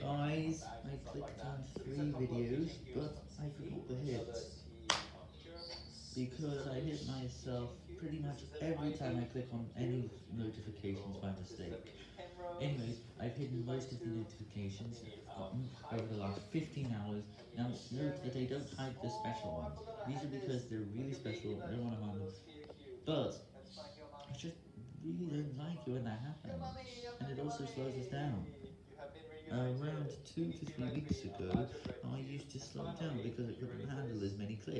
Guys, I clicked on three videos, but I forgot the hits. Because I hit myself pretty much every time I click on any notifications by mistake. Anyways, I've hidden most of the notifications I've gotten over the last 15 hours. Now, note that I don't hide the special ones. These are because they're really special, I don't want to hide them. But, I just really don't like it when that happens. And it also slows us down. Two to three weeks ago, I used to slow down because it couldn't handle.